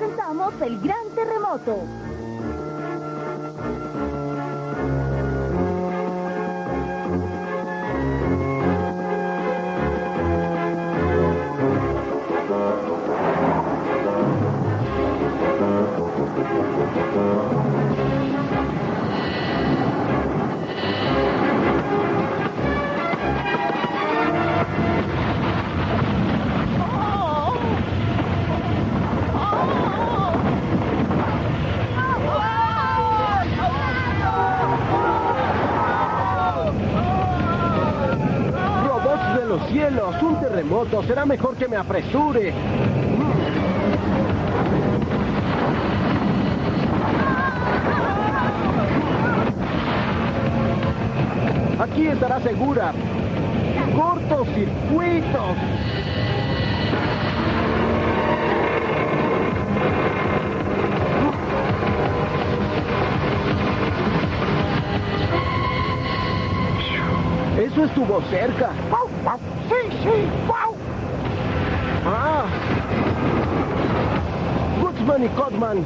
Presentamos el gran terremoto. Será mejor que me apresure. Aquí estará segura. Cortocircuitos. Eso estuvo cerca. Sí, sí, wow. Ah. Gutzman y Codman,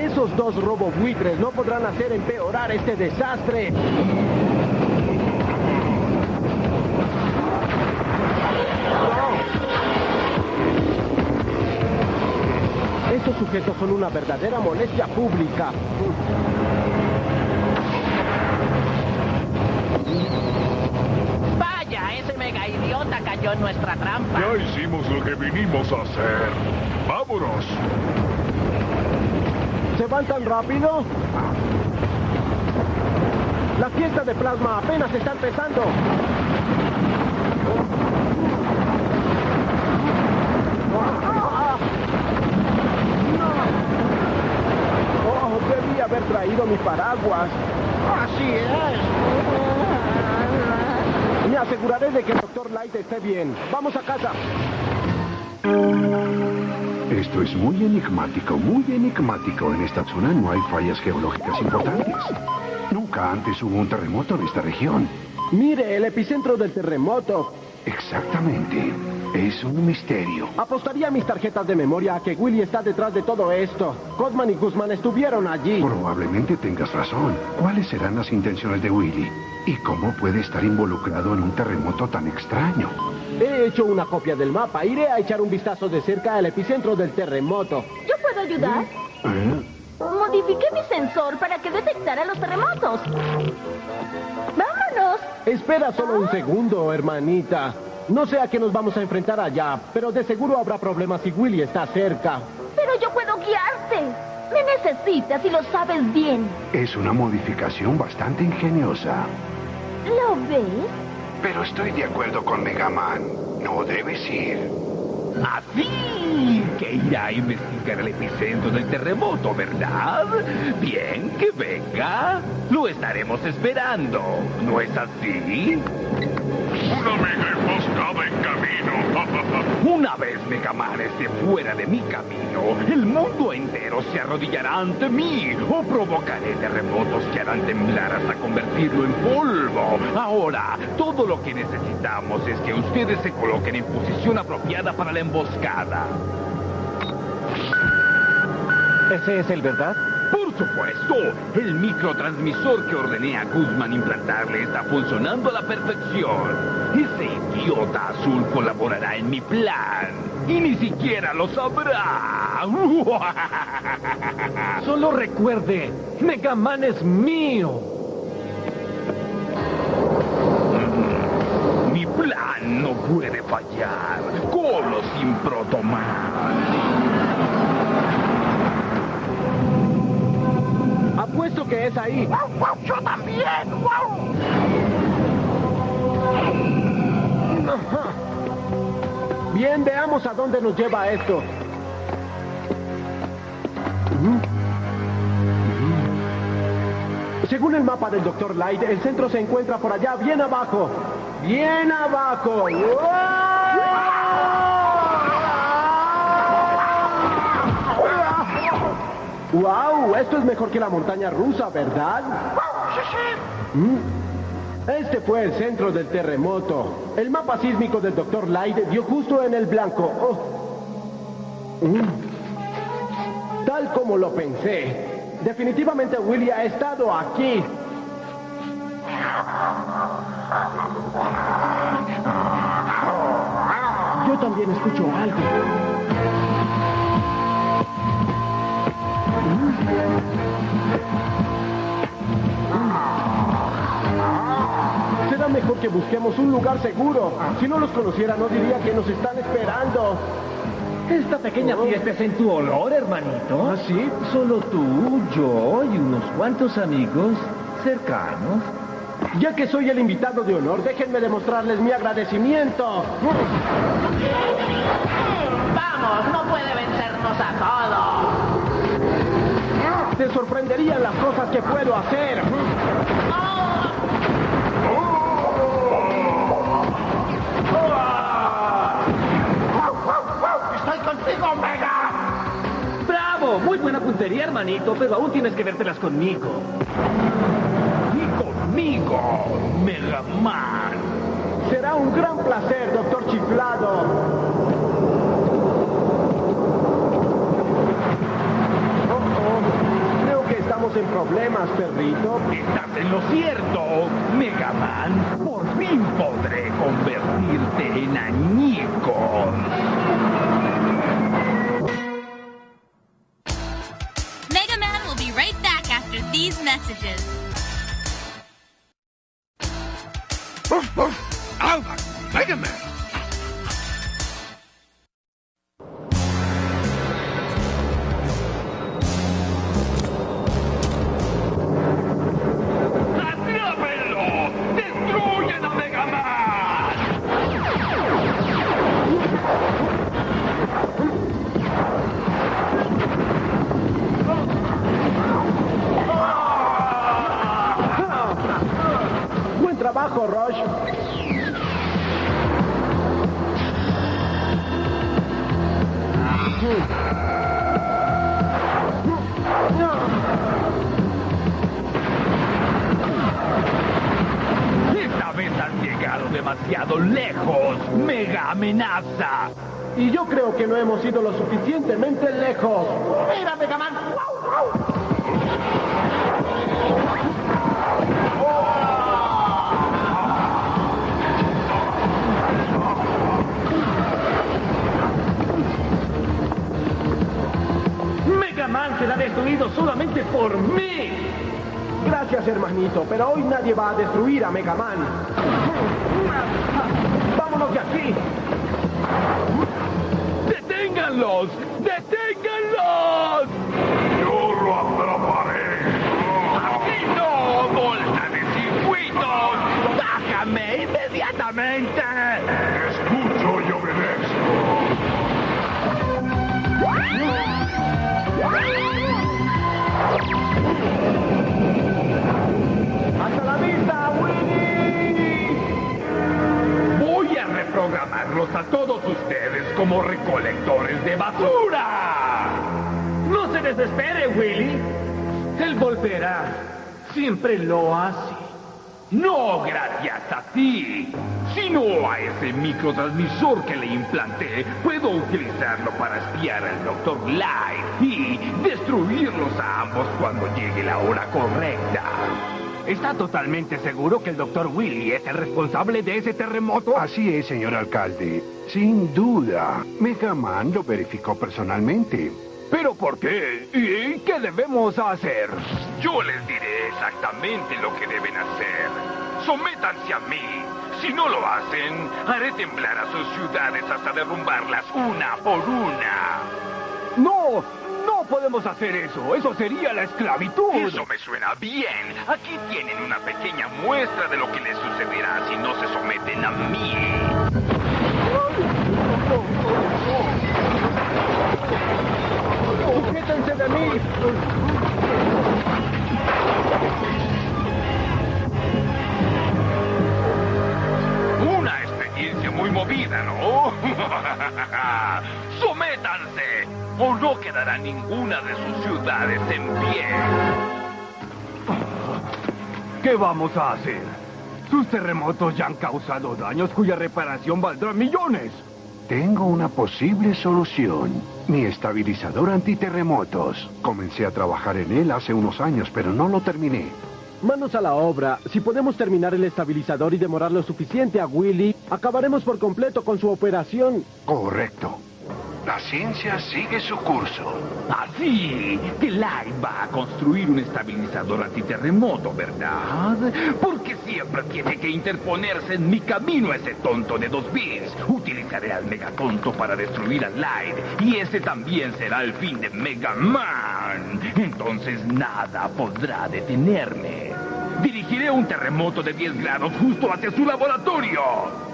esos dos robobuitres no podrán hacer empeorar este desastre. No. Estos sujetos son una verdadera molestia pública. Vaya, ese mega idiota cayó en nuestra trampa. Ya hicimos lo que vinimos a hacer. ¡Vámonos! ¿Se van tan rápido? La fiesta de plasma apenas está empezando. Oh, debí haber traído mi paraguas. Así es. Me aseguraré de que el Dr. Light esté bien. Vamos a casa. Esto es muy enigmático, muy enigmático. En esta zona no hay fallas geológicas importantes. Nunca antes hubo un terremoto en esta región. Mire, el epicentro del terremoto. Exactamente. Es un misterio. Apostaría mis tarjetas de memoria a que Willy está detrás de todo esto. Codman y Guzmán estuvieron allí. Probablemente tengas razón. ¿Cuáles serán las intenciones de Willy? ¿Y cómo puede estar involucrado en un terremoto tan extraño? He hecho una copia del mapa. Iré a echar un vistazo de cerca al epicentro del terremoto. ¿Yo puedo ayudar? ¿Eh? Modifiqué mi sensor para que detectara los terremotos. ¡Vámonos! Espera solo un segundo, hermanita. No sé a qué nos vamos a enfrentar allá, pero de seguro habrá problemas si Willy está cerca. Pero yo puedo guiarte. Me necesitas y lo sabes bien. Es una modificación bastante ingeniosa. ¿Lo ves? Pero estoy de acuerdo con Megaman. No debes ir. Así que irá a investigar el epicentro del terremoto, ¿verdad? Bien, que venga. Lo estaremos esperando. ¿No es así? ¡Una mega emboscada en camino! Una vez Megaman esté fuera de mi camino, el mundo entero se arrodillará ante mí o provocaré terremotos que harán temblar hasta convertirlo en polvo. Ahora, todo lo que necesitamos es que ustedes se coloquen en posición apropiada para la emboscada. ¿Ese es el verdad? Por supuesto, el microtransmisor que ordené a Guzmán implantarle está funcionando a la perfección. Ese idiota azul colaborará en mi plan. Y ni siquiera lo sabrá. Solo recuerde, Megaman es mío. Mi plan no puede fallar. Con o sin Protoman. Que es ahí. ¡Wow, wow! ¡Yo también! ¡Wow! Bien, veamos a dónde nos lleva esto. Según el mapa del Dr. Light, el centro se encuentra por allá, bien abajo. Bien abajo. ¡Wow! Esto es mejor que la montaña rusa, ¿verdad? Mm. Este fue el centro del terremoto. El mapa sísmico del Dr. Light dio justo en el blanco. Oh. Mm. Tal como lo pensé. Definitivamente Willy ha estado aquí. Yo también escucho algo. Será mejor que busquemos un lugar seguro. Si no los conociera, no diría que nos están esperando. Esta pequeña fiesta es en tu honor, hermanito. ¿Ah, sí? Solo tú, yo y unos cuantos amigos cercanos. Ya que soy el invitado de honor, déjenme demostrarles mi agradecimiento. Vamos, no puede vencernos a Te sorprenderían las cosas que puedo hacer. ¡Estoy contigo, Mega! ¡Bravo! Muy buena puntería, hermanito, pero aún tienes que vértelas conmigo. Y conmigo, Mega Man. Será un gran placer, doctor Chiflado. Oh, oh. Creo que en problemas, perrito. Estás en lo cierto, Mega Man. Por fin podré convertirte en añicos. Esta vez has llegado demasiado lejos, Mega Amenaza. Y yo creo que no hemos ido lo suficientemente lejos. ¡Mira, Mega Man! Mega Man será destruido solamente por mí. Gracias, hermanito, pero hoy nadie va a destruir a Mega Man. ¡Vámonos de aquí! ¡Deténganlos! A todos ustedes como recolectores de basura. No se desespere, Willy. Él volverá. Siempre lo hace. No gracias a ti, sino a ese microtransmisor que le implanté. Puedo utilizarlo para espiar al Dr. Light y destruirlos a ambos cuando llegue la hora correcta. ¿Está totalmente seguro que el Dr. Willy es el responsable de ese terremoto? Así es, señor alcalde. Sin duda. Mega Man lo verificó personalmente. ¿Pero por qué? ¿Y qué debemos hacer? Yo les diré exactamente lo que deben hacer. Sométanse a mí. Si no lo hacen, haré temblar a sus ciudades hasta derrumbarlas una por una. No, no podemos hacer eso. Eso sería la esclavitud. Eso me suena bien. Aquí tienen una pequeña muestra de lo que les sucederá si no se someten a mí. ¡Sujétense de mí! No quedará ninguna de sus ciudades en pie. ¿Qué vamos a hacer? Sus terremotos ya han causado daños cuya reparación valdrá millones. Tengo una posible solución. Mi estabilizador antiterremotos. Comencé a trabajar en él hace unos años, pero no lo terminé. Manos a la obra. Si podemos terminar el estabilizador y demorar lo suficiente a Willy, acabaremos por completo con su operación. Correcto. La ciencia sigue su curso. Así que Light va a construir un estabilizador antiterremoto, ¿verdad? Porque siempre tiene que interponerse en mi camino ese tonto de dos bits. Utilizaré al Megatonto para destruir a Light y ese también será el fin de Mega Man. Entonces nada podrá detenerme. Dirigiré un terremoto de 10 grados justo hacia su laboratorio.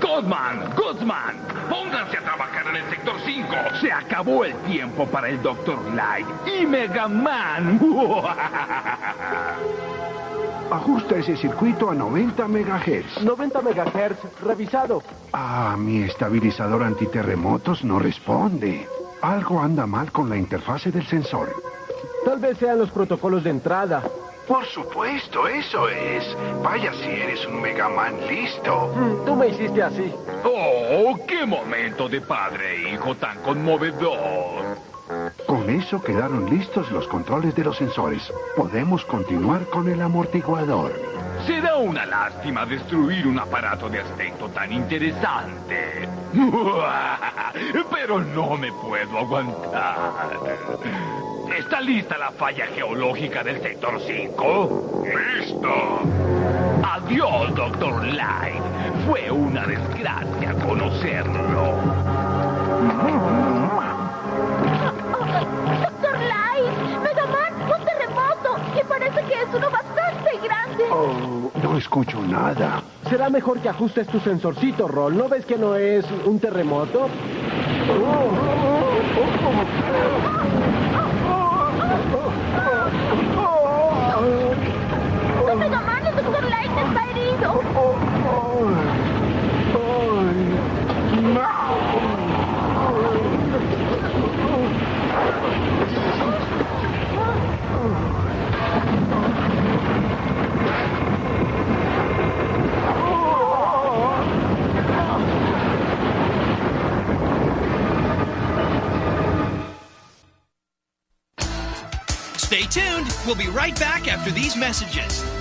Godman, Guzman, pónganse a trabajar en el sector 5. Se acabó el tiempo para el Dr. Light y Mega Man. Ajusta ese circuito a 90 megahertz. 90 megahertz, revisado. Ah, mi estabilizador antiterremotos no responde. Algo anda mal con la interfase del sensor. Tal vez sean los protocolos de entrada. Por supuesto, eso es. Vaya si eres un Megaman listo. Mm, tú me hiciste así. Oh, qué momento de padre e hijo tan conmovedor. Con eso quedaron listos los controles de los sensores. Podemos continuar con el amortiguador. Será una lástima destruir un aparato de aspecto tan interesante. Pero no me puedo aguantar. ¿Está lista la falla geológica del sector 5? ¡Listo! Adiós, Doctor Light. Fue una desgracia conocerlo. ¡Doctor Light! ¡Megaman! ¡Un terremoto! Y parece que es uno bastante grande. Oh, no escucho nada. Será mejor que ajustes tu sensorcito, Roll. ¿No ves que no es un terremoto? ¡No, Megaman! ¡El Doctor Light está herido! Stay tuned. We'll be right back after these messages.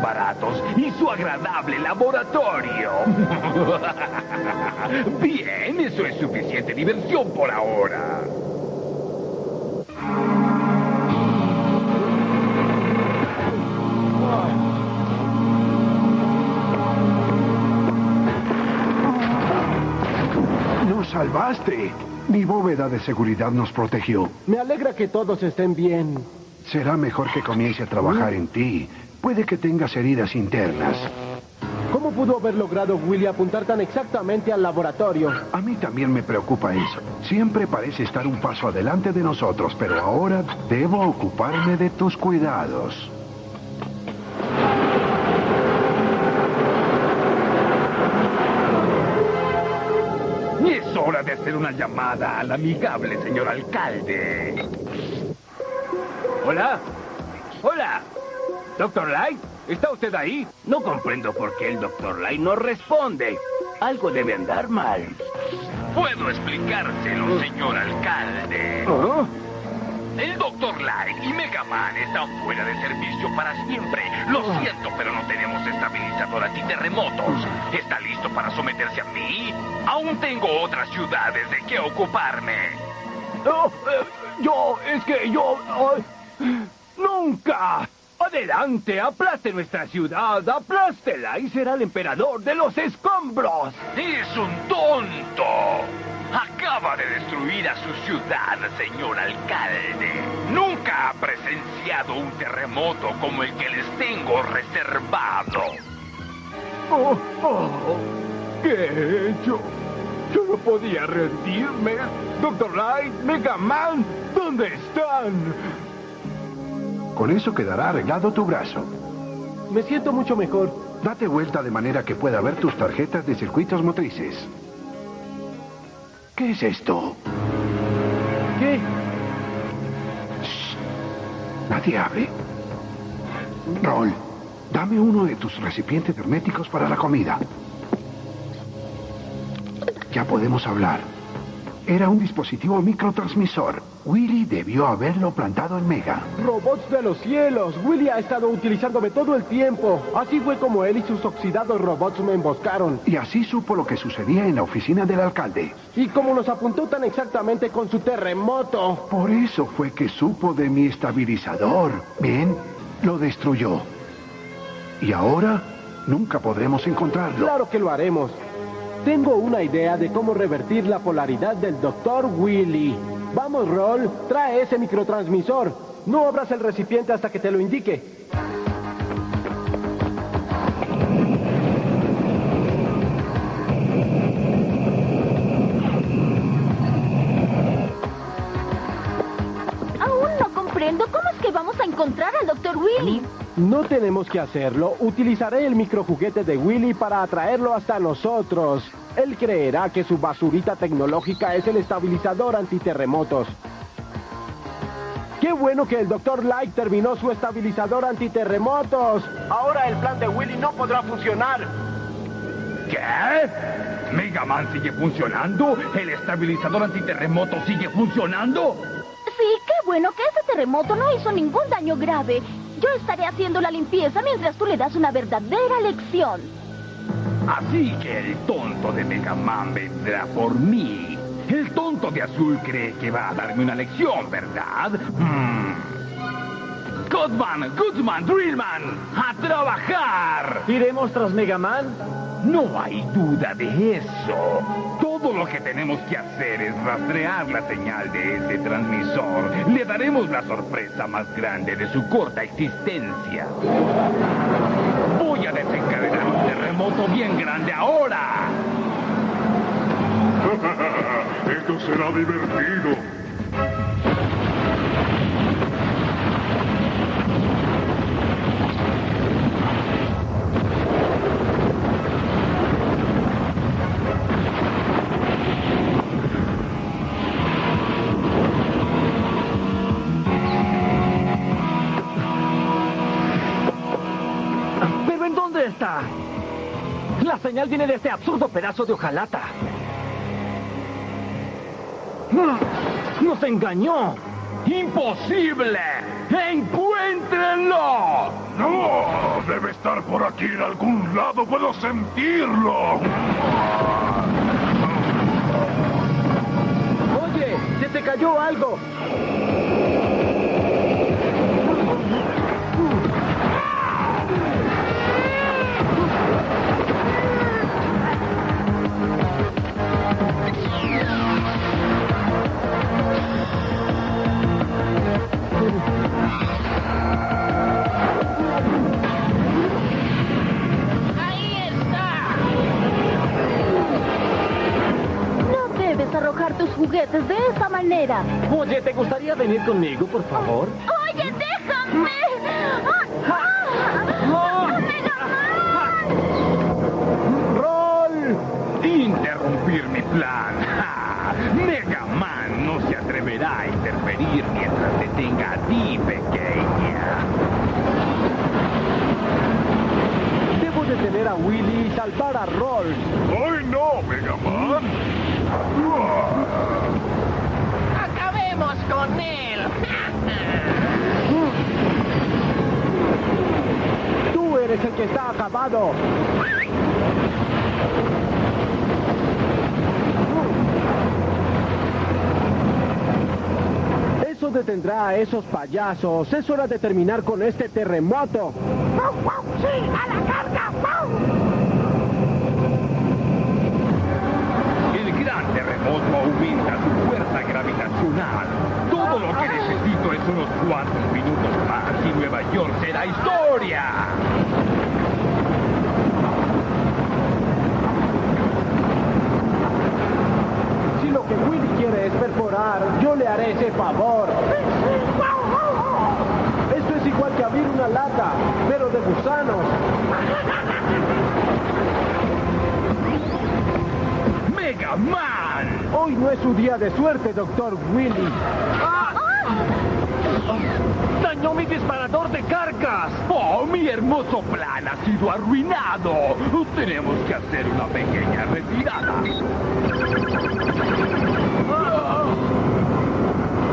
Baratos y su agradable laboratorio. Bien, eso es suficiente diversión por ahora. ¡Nos salvaste! Mi bóveda de seguridad nos protegió. Me alegra que todos estén bien. Será mejor que comience a trabajar en ti. Puede que tengas heridas internas. ¿Cómo pudo haber logrado Willy apuntar tan exactamente al laboratorio? A mí también me preocupa eso. Siempre parece estar un paso adelante de nosotros, pero ahora debo ocuparme de tus cuidados. Es hora de hacer una llamada al amigable señor alcalde. Hola. Hola. Doctor Light, ¿está usted ahí? No comprendo por qué el Doctor Light no responde. Algo debe andar mal. Puedo explicárselo, señor alcalde. ¿Oh? El Dr. Light y Mega Man están fuera de servicio para siempre. Lo siento, pero no tenemos estabilizador antiterremotos. ¿Está listo para someterse a mí? Aún tengo otras ciudades de que ocuparme. Eh, yo, es que yo... ¡Nunca! Adelante, aplaste nuestra ciudad, aplástela y será el emperador de los escombros. ¡Es un tonto! Acaba de destruir a su ciudad, señor alcalde. Nunca ha presenciado un terremoto como el que les tengo reservado. Oh, oh, ¿Qué he hecho? Yo no podía rendirme. Doctor Light, Mega Man, ¿dónde están? Con eso quedará arreglado tu brazo. Me siento mucho mejor. Date vuelta de manera que pueda ver tus tarjetas de circuitos motrices. ¿Qué es esto? ¿Qué? Nadie abre. Roll, dame uno de tus recipientes herméticos para la comida. Ya podemos hablar. Era un dispositivo microtransmisor. Willy debió haberlo plantado en Mega. Robots de los cielos. Willy ha estado utilizándome todo el tiempo. Así fue como él y sus oxidados robots me emboscaron. Y así supo lo que sucedía en la oficina del alcalde. Y como nos apuntó tan exactamente con su terremoto. Por eso fue que supo de mi estabilizador. Bien, lo destruyó. Y ahora nunca podremos encontrarlo. Claro que lo haremos. Tengo una idea de cómo revertir la polaridad del Dr. Willy. Vamos, Roll, trae ese microtransmisor. No abras el recipiente hasta que te lo indique. Aún no comprendo cómo es que vamos a encontrar al Dr. Willy. No tenemos que hacerlo. Utilizaré el microjuguete de Willy para atraerlo hasta nosotros. Él creerá que su basurita tecnológica es el estabilizador antiterremotos. ¡Qué bueno que el Dr. Light terminó su estabilizador antiterremotos! Ahora el plan de Willy no podrá funcionar. ¿Qué? ¿Mega Man sigue funcionando? ¿El estabilizador antiterremoto sigue funcionando? Sí, qué bueno que ese terremoto no hizo ningún daño grave. Yo estaré haciendo la limpieza mientras tú le das una verdadera lección. Así que el tonto de Mega Man vendrá por mí. El tonto de azul cree que va a darme una lección, ¿verdad? Hmm. Goodman, Goodman, Drillman, a trabajar. ¿Iremos tras Mega Man? No hay duda de eso. Todo lo que tenemos que hacer es rastrear la señal de ese transmisor. Le daremos la sorpresa más grande de su corta existencia. Voy a desencadenar un terremoto bien grande ahora. Esto será divertido. Viene de este absurdo pedazo de hojalata. ¡Nos engañó! ¡Imposible! ¡Encuéntrenlo! No, debe estar por aquí en algún lado. Puedo sentirlo. Oye, se te cayó algo. Oye, ¿te gustaría venir conmigo, por favor? ¡Oye, déjame! ¡Mega Man! ¡Roll! Interrumpir mi plan. ¡Ja! Mega Man no se atreverá a interferir mientras te tenga a ti, pequeña. Debo detener a Willy y salvar a Roll. ¡Ay, no, Mega Man! ¡Acabemos con él! Tú eres el que está acabado. Eso detendrá a esos payasos. Es hora de terminar con este terremoto. ¡Sí, a la carga! modo aumenta su fuerza gravitacional. Todo lo que necesito es unos cuantos minutos más y Nueva York será historia. Su día de suerte, doctor Willy. ¡Dañó mi disparador de cargas! ¡Oh, mi hermoso plan ha sido arruinado! Tenemos que hacer una pequeña retirada.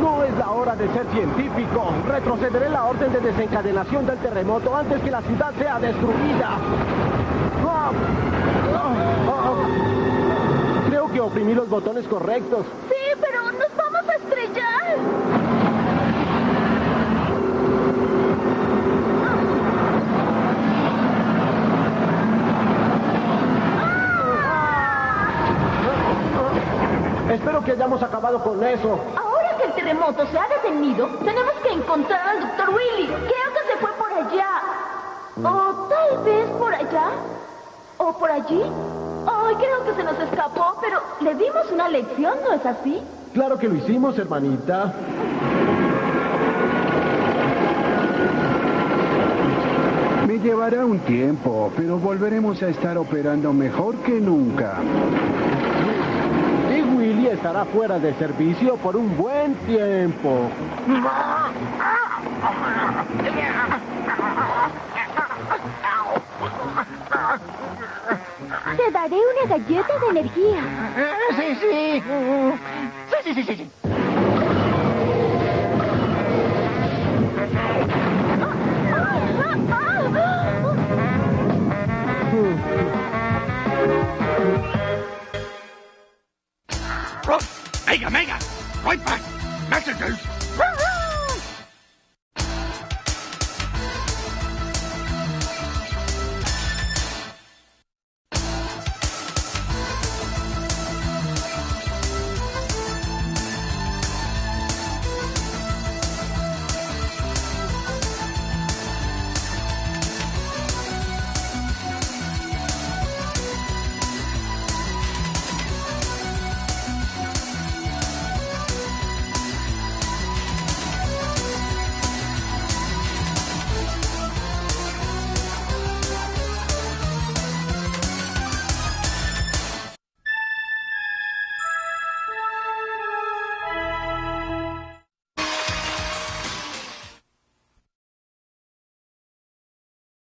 No es la hora de ser científico. Retrocederé la orden de desencadenación del terremoto antes que la ciudad sea destruida. Ah, ah, ah. Oprimí los botones correctos. Sí, pero nos vamos a estrellar. Espero que hayamos acabado con eso. Ahora que el terremoto se ha detenido, tenemos que encontrar al doctor Willy. Creo que se fue por allá. O tal vez por allá. O por allí. Ay, creo que se nos escapó, pero le dimos una lección, ¿no es así? Claro que lo hicimos, hermanita. Me llevará un tiempo, pero volveremos a estar operando mejor que nunca. Y Willy estará fuera de servicio por un buen tiempo. Te daré una galleta de energía. Sí, sí. Sí, sí, sí, sí. sí. Mega, Mega! Right back! Messages!